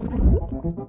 Bye.